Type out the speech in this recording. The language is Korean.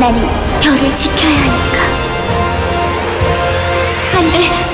나는 별을 지켜야 하니까. 안 돼,